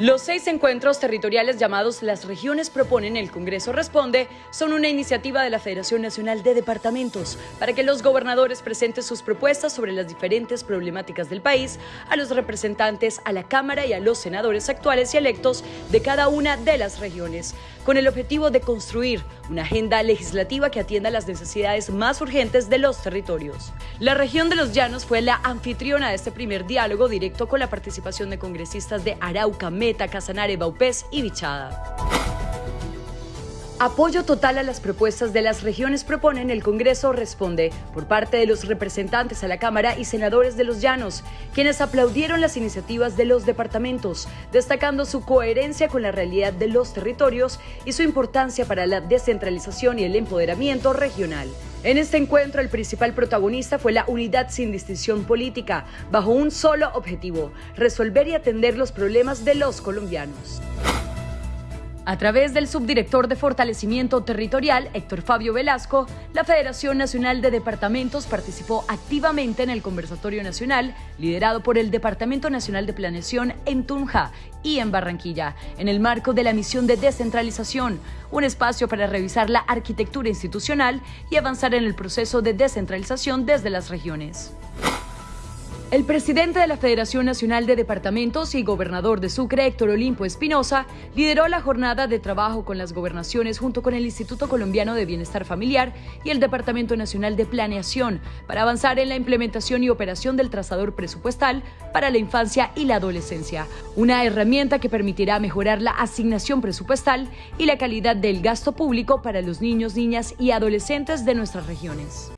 Los seis encuentros territoriales llamados Las Regiones Proponen el Congreso Responde son una iniciativa de la Federación Nacional de Departamentos para que los gobernadores presenten sus propuestas sobre las diferentes problemáticas del país a los representantes, a la Cámara y a los senadores actuales y electos de cada una de las regiones, con el objetivo de construir una agenda legislativa que atienda las necesidades más urgentes de los territorios. La región de los Llanos fue la anfitriona de este primer diálogo directo con la participación de congresistas de Arauca, Meta, Casanare, Baupés y Bichada. Apoyo total a las propuestas de las regiones proponen el Congreso responde por parte de los representantes a la Cámara y senadores de los Llanos, quienes aplaudieron las iniciativas de los departamentos, destacando su coherencia con la realidad de los territorios y su importancia para la descentralización y el empoderamiento regional. En este encuentro el principal protagonista fue la unidad sin distinción política, bajo un solo objetivo, resolver y atender los problemas de los colombianos. A través del subdirector de Fortalecimiento Territorial, Héctor Fabio Velasco, la Federación Nacional de Departamentos participó activamente en el conversatorio nacional liderado por el Departamento Nacional de Planeación en Tunja y en Barranquilla, en el marco de la misión de descentralización, un espacio para revisar la arquitectura institucional y avanzar en el proceso de descentralización desde las regiones. El presidente de la Federación Nacional de Departamentos y gobernador de Sucre, Héctor Olimpo Espinosa, lideró la jornada de trabajo con las gobernaciones junto con el Instituto Colombiano de Bienestar Familiar y el Departamento Nacional de Planeación para avanzar en la implementación y operación del trazador presupuestal para la infancia y la adolescencia, una herramienta que permitirá mejorar la asignación presupuestal y la calidad del gasto público para los niños, niñas y adolescentes de nuestras regiones.